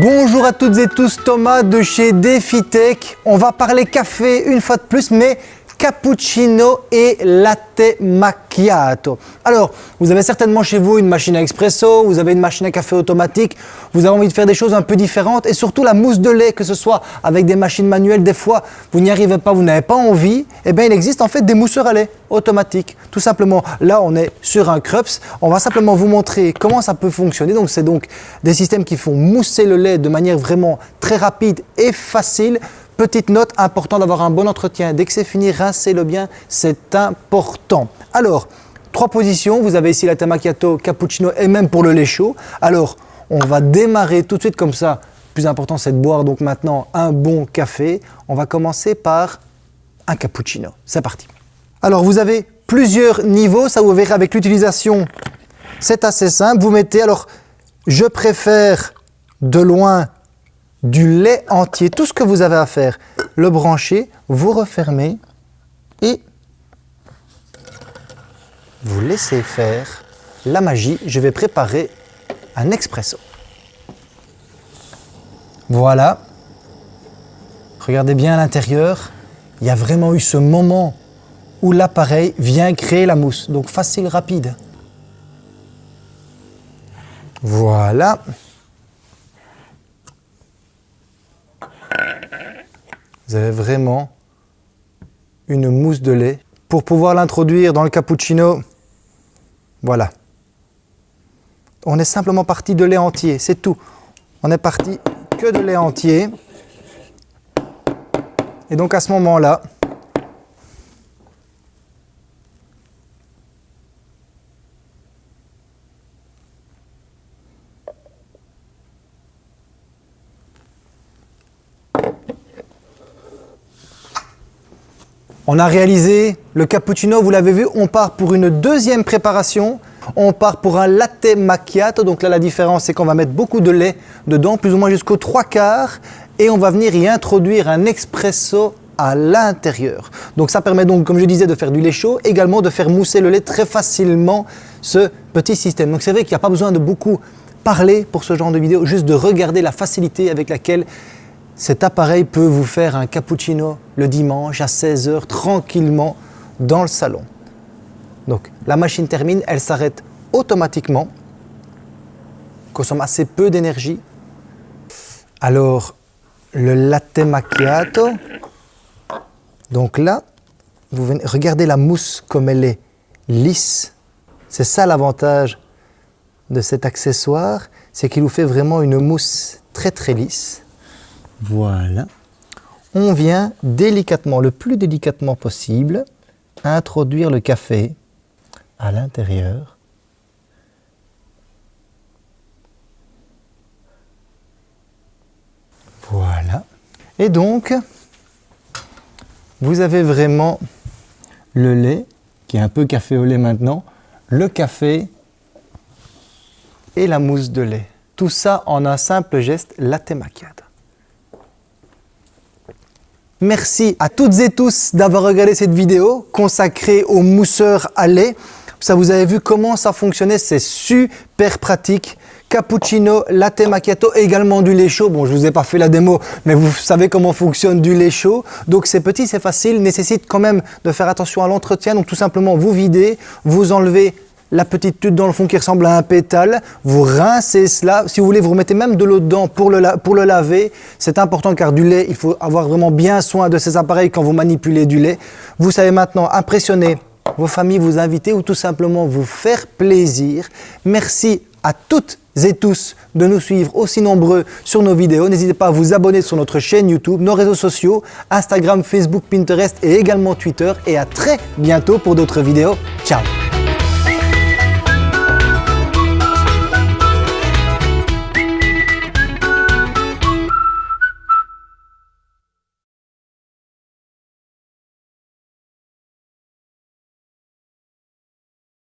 Bonjour à toutes et tous, Thomas de chez DefiTech. On va parler café une fois de plus, mais cappuccino et latte macchiato. Alors, vous avez certainement chez vous une machine à expresso, vous avez une machine à café automatique, vous avez envie de faire des choses un peu différentes et surtout la mousse de lait, que ce soit avec des machines manuelles, des fois vous n'y arrivez pas, vous n'avez pas envie, eh bien il existe en fait des mousseurs à lait automatiques. Tout simplement, là on est sur un Krups, on va simplement vous montrer comment ça peut fonctionner. Donc c'est donc des systèmes qui font mousser le lait de manière vraiment très rapide et facile Petite note, important d'avoir un bon entretien. Dès que c'est fini, rincez-le bien, c'est important. Alors, trois positions. Vous avez ici la macchiato, cappuccino et même pour le lait chaud. Alors, on va démarrer tout de suite comme ça. Plus important, c'est de boire donc maintenant un bon café. On va commencer par un cappuccino. C'est parti. Alors, vous avez plusieurs niveaux. Ça, vous verrez avec l'utilisation, c'est assez simple. Vous mettez, alors, je préfère de loin du lait entier, tout ce que vous avez à faire, le brancher, vous refermez et vous laissez faire la magie. Je vais préparer un expresso. Voilà. Regardez bien à l'intérieur. Il y a vraiment eu ce moment où l'appareil vient créer la mousse. Donc facile, rapide. Voilà. Vous avez vraiment une mousse de lait. Pour pouvoir l'introduire dans le cappuccino, voilà. On est simplement parti de lait entier, c'est tout. On est parti que de lait entier. Et donc à ce moment-là, On a réalisé le cappuccino, vous l'avez vu, on part pour une deuxième préparation. On part pour un latte macchiato. Donc là, la différence, c'est qu'on va mettre beaucoup de lait dedans, plus ou moins jusqu'aux trois quarts. Et on va venir y introduire un expresso à l'intérieur. Donc ça permet donc, comme je disais, de faire du lait chaud, également de faire mousser le lait très facilement, ce petit système. Donc c'est vrai qu'il n'y a pas besoin de beaucoup parler pour ce genre de vidéo, juste de regarder la facilité avec laquelle cet appareil peut vous faire un cappuccino le dimanche à 16h tranquillement dans le salon. Donc la machine termine, elle s'arrête automatiquement, consomme assez peu d'énergie. Alors le latte macchiato, donc là, regardez la mousse comme elle est lisse. C'est ça l'avantage de cet accessoire, c'est qu'il vous fait vraiment une mousse très très lisse. Voilà. On vient délicatement, le plus délicatement possible, introduire le café à l'intérieur. Voilà. Et donc, vous avez vraiment le lait, qui est un peu café au lait maintenant, le café et la mousse de lait. Tout ça en un simple geste latte macchiato. Merci à toutes et tous d'avoir regardé cette vidéo consacrée aux mousseurs à lait. Ça, vous avez vu comment ça fonctionnait, c'est super pratique. Cappuccino, latte macchiato, également du lait chaud. Bon, je vous ai pas fait la démo, mais vous savez comment fonctionne du lait chaud. Donc c'est petit, c'est facile, nécessite quand même de faire attention à l'entretien. Donc tout simplement, vous videz, vous enlevez la petite tube dans le fond qui ressemble à un pétale, vous rincez cela, si vous voulez vous remettez même de l'eau dedans pour le, pour le laver, c'est important car du lait, il faut avoir vraiment bien soin de ces appareils quand vous manipulez du lait. Vous savez maintenant impressionner vos familles, vous inviter ou tout simplement vous faire plaisir. Merci à toutes et tous de nous suivre aussi nombreux sur nos vidéos. N'hésitez pas à vous abonner sur notre chaîne YouTube, nos réseaux sociaux, Instagram, Facebook, Pinterest et également Twitter. Et à très bientôt pour d'autres vidéos. Ciao